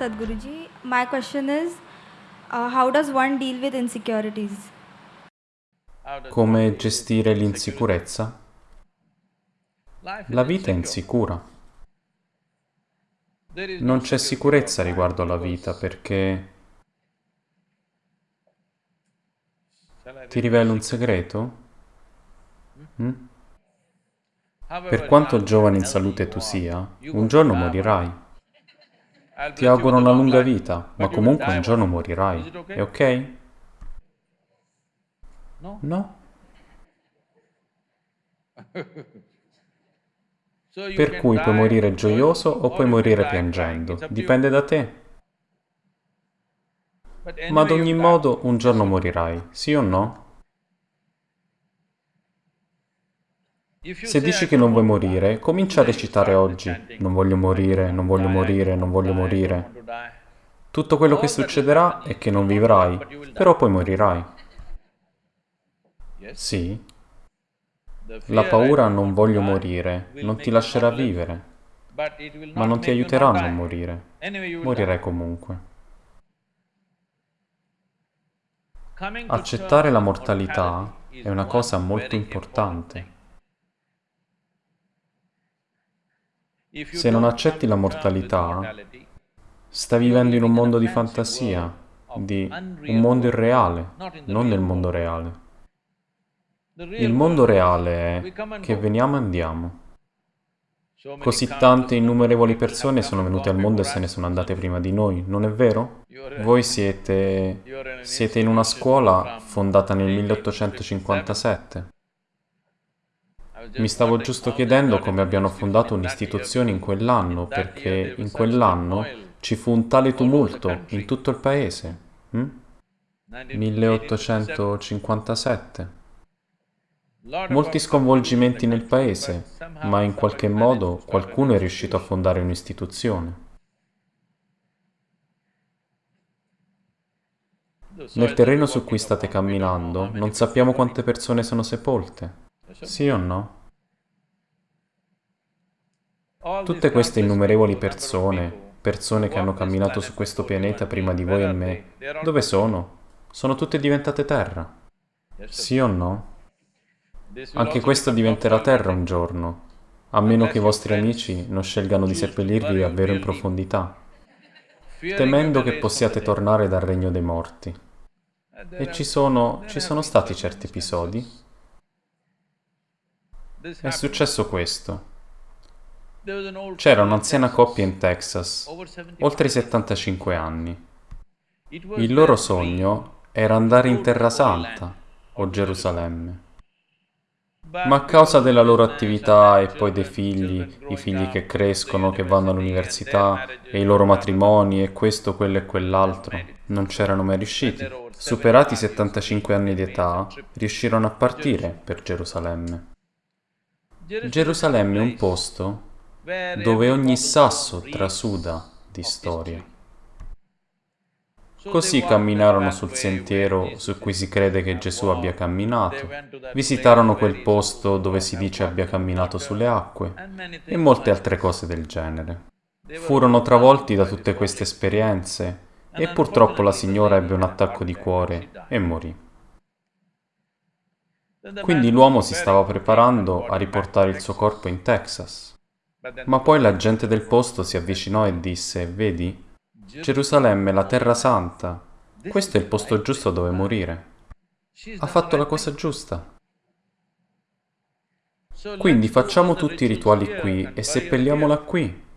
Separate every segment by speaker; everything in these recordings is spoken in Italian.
Speaker 1: Sadhguruji. My question is uh, how does one deal with insecurities?
Speaker 2: Come gestire l'insicurezza? La vita è insicura. Non c'è sicurezza riguardo alla vita perché... Ti rivelo un segreto? Mm? Per quanto giovane in salute tu sia, un giorno morirai. Ti auguro una lunga vita, ma comunque un giorno morirai. È ok? No? Per cui puoi morire gioioso o puoi morire piangendo. Dipende da te. Ma ad ogni modo un giorno morirai, sì o no? Se dici che non vuoi morire, comincia a recitare oggi. Non voglio morire, non voglio morire, non voglio morire. Tutto quello che succederà è che non vivrai, però poi morirai. Sì. La paura non voglio morire non ti lascerà vivere, ma non ti aiuterà a non morire. Morirai comunque. Accettare la mortalità è una cosa molto importante. Se non accetti la mortalità, stai vivendo in un mondo di fantasia, di un mondo irreale, non nel mondo reale. Il mondo reale è che veniamo e andiamo. Così tante innumerevoli persone sono venute al mondo e se ne sono andate prima di noi, non è vero? Voi siete... siete in una scuola fondata nel 1857. Mi stavo giusto chiedendo come abbiano fondato un'istituzione in quell'anno, perché in quell'anno ci fu un tale tumulto in tutto il paese. Hm? 1857. Molti sconvolgimenti nel paese, ma in qualche modo qualcuno è riuscito a fondare un'istituzione. Nel terreno su cui state camminando non sappiamo quante persone sono sepolte. Sì o no? Tutte queste innumerevoli persone, persone che hanno camminato su questo pianeta prima di voi e me, dove sono? Sono tutte diventate terra. Sì o no? Anche questo diventerà terra un giorno, a meno che i vostri amici non scelgano di seppellirvi davvero in profondità, temendo che possiate tornare dal regno dei morti. E ci sono, ci sono stati certi episodi. È successo questo. C'era un'anziana coppia in Texas, oltre i 75 anni. Il loro sogno era andare in Terra Santa o Gerusalemme. Ma a causa della loro attività e poi dei figli, i figli che crescono, che vanno all'università, e i loro matrimoni e questo, quello e quell'altro, non c'erano mai riusciti. Superati i 75 anni di età, riuscirono a partire per Gerusalemme. Gerusalemme è un posto dove ogni sasso trasuda di storia. Così camminarono sul sentiero su cui si crede che Gesù abbia camminato, visitarono quel posto dove si dice abbia camminato sulle acque e molte altre cose del genere. Furono travolti da tutte queste esperienze e purtroppo la signora ebbe un attacco di cuore e morì. Quindi l'uomo si stava preparando a riportare il suo corpo in Texas. Ma poi la gente del posto si avvicinò e disse, vedi, Gerusalemme, la terra santa. Questo è il posto giusto dove morire. Ha fatto la cosa giusta. Quindi facciamo tutti i rituali qui e seppelliamola qui.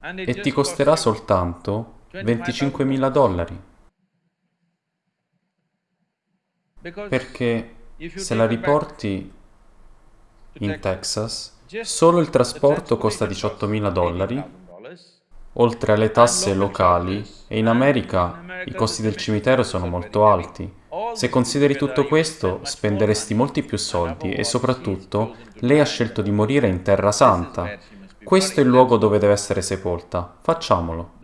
Speaker 2: E ti costerà soltanto 25.000 dollari. Perché se la riporti in Texas, solo il trasporto costa 18.000 dollari oltre alle tasse locali, e in America i costi del cimitero sono molto alti. Se consideri tutto questo, spenderesti molti più soldi e soprattutto lei ha scelto di morire in Terra Santa. Questo è il luogo dove deve essere sepolta. Facciamolo.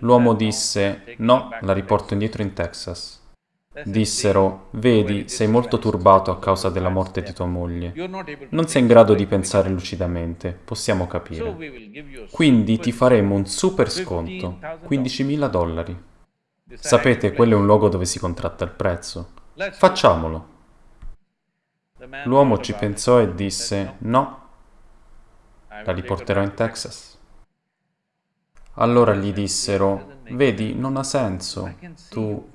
Speaker 2: L'uomo disse, no, la riporto indietro in Texas. Dissero, vedi, sei molto turbato a causa della morte di tua moglie. Non sei in grado di pensare lucidamente, possiamo capire. Quindi ti faremo un super sconto, 15.000 dollari. Sapete, quello è un luogo dove si contratta il prezzo. Facciamolo. L'uomo ci pensò e disse, no, la riporterò in Texas. Allora gli dissero, vedi, non ha senso, tu...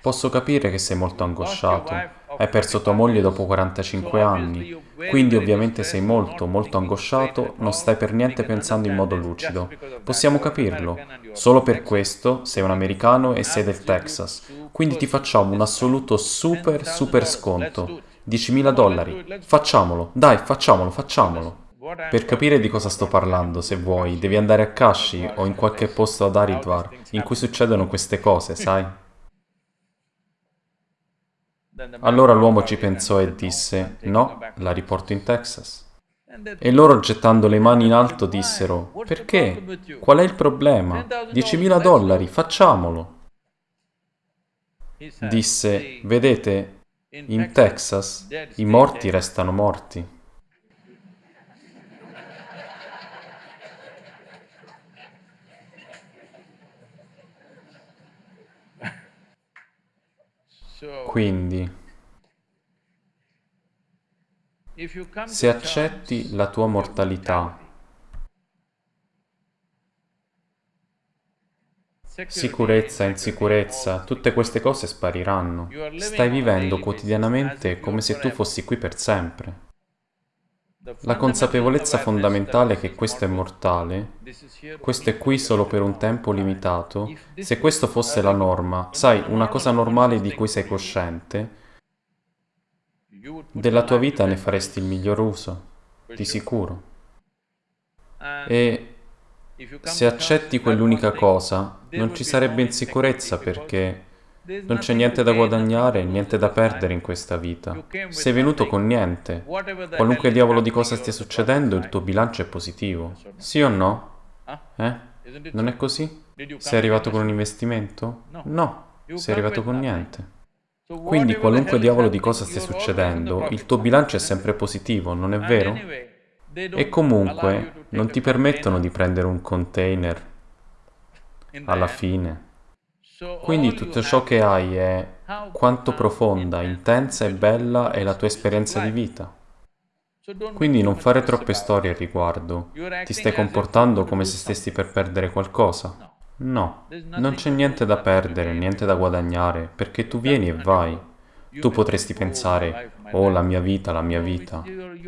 Speaker 2: Posso capire che sei molto angosciato, hai perso tua moglie dopo 45 anni, quindi ovviamente sei molto, molto angosciato, non stai per niente pensando in modo lucido. Possiamo capirlo. Solo per questo sei un americano e sei del Texas, quindi ti facciamo un assoluto super, super sconto. 10.000 dollari. Facciamolo, dai, facciamolo, facciamolo. Per capire di cosa sto parlando, se vuoi, devi andare a Kashi o in qualche posto ad Haridwar in cui succedono queste cose, sai? Allora l'uomo ci pensò e disse, no, la riporto in Texas. E loro gettando le mani in alto dissero, perché? Qual è il problema? 10.000 dollari, facciamolo. Disse, vedete, in Texas i morti restano morti. Quindi, se accetti la tua mortalità, sicurezza, insicurezza, tutte queste cose spariranno. Stai vivendo quotidianamente come se tu fossi qui per sempre. La consapevolezza fondamentale che questo è mortale, questo è qui solo per un tempo limitato, se questo fosse la norma, sai, una cosa normale di cui sei cosciente, della tua vita ne faresti il miglior uso, di sicuro. E se accetti quell'unica cosa, non ci sarebbe insicurezza perché non c'è niente da guadagnare niente da perdere in questa vita. Sei venuto con niente. Qualunque diavolo di cosa stia succedendo, il tuo bilancio è positivo. Sì o no? Eh? Non è così? Sei arrivato con un investimento? No, sei arrivato con niente. Quindi qualunque diavolo di cosa stia succedendo, il tuo bilancio è sempre positivo, non è vero? E comunque non ti permettono di prendere un container alla fine. Quindi tutto ciò che hai è quanto profonda, intensa e bella è la tua esperienza di vita. Quindi non fare troppe storie al riguardo. Ti stai comportando come se stessi per perdere qualcosa? No, non c'è niente da perdere, niente da guadagnare, perché tu vieni e vai. Tu potresti pensare, oh la mia vita, la mia vita.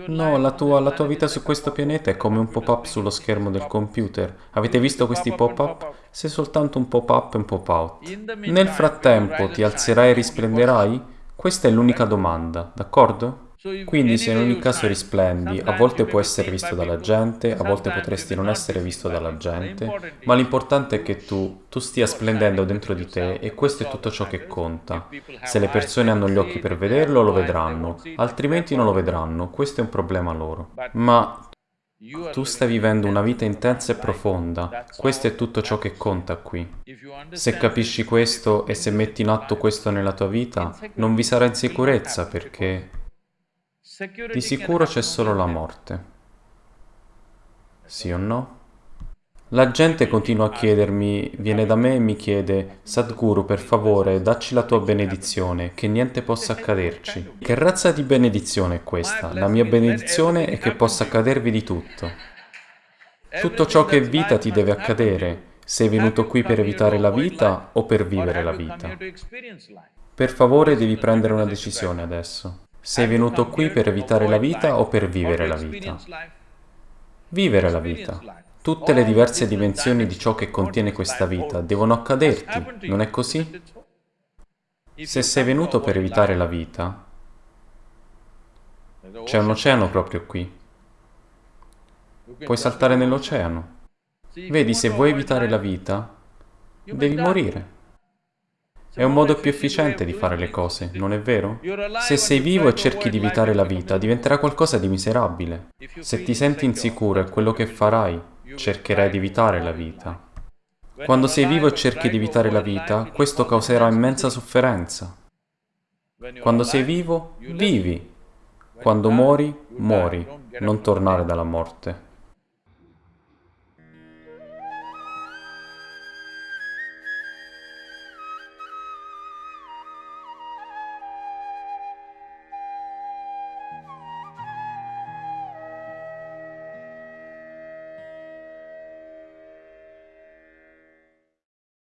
Speaker 2: No, la tua, la tua vita su questo pianeta è come un pop-up sullo schermo del computer. Avete visto questi pop-up? Sei soltanto un pop-up e un pop-out. Nel frattempo ti alzerai e risplenderai? Questa è l'unica domanda, d'accordo? Quindi se in ogni caso risplendi, a volte può essere visto dalla gente, a volte potresti non essere visto dalla gente, ma l'importante è che tu, tu stia splendendo dentro di te e questo è tutto ciò che conta. Se le persone hanno gli occhi per vederlo, lo vedranno, altrimenti non lo vedranno, questo è un problema loro. Ma tu stai vivendo una vita intensa e profonda, questo è tutto ciò che conta qui. Se capisci questo e se metti in atto questo nella tua vita, non vi sarà insicurezza perché di sicuro c'è solo la morte. Sì o no? La gente continua a chiedermi, viene da me e mi chiede, Sadhguru, per favore, dacci la tua benedizione, che niente possa accaderci. Che razza di benedizione è questa? La mia benedizione è che possa accadervi di tutto. Tutto ciò che è vita ti deve accadere. Sei venuto qui per evitare la vita o per vivere la vita? Per favore devi prendere una decisione adesso. Sei venuto qui per evitare la vita o per vivere la vita? Vivere la vita. Tutte le diverse dimensioni di ciò che contiene questa vita devono accaderti, non è così? Se sei venuto per evitare la vita, c'è un oceano proprio qui. Puoi saltare nell'oceano. Vedi, se vuoi evitare la vita, devi morire. È un modo più efficiente di fare le cose, non è vero? Se sei vivo e cerchi di evitare la vita, diventerà qualcosa di miserabile. Se ti senti insicuro è quello che farai, cercherai di evitare la vita. Quando sei vivo e cerchi di evitare la vita, questo causerà immensa sofferenza. Quando sei vivo, vivi. Quando muori, muori. Non tornare dalla morte.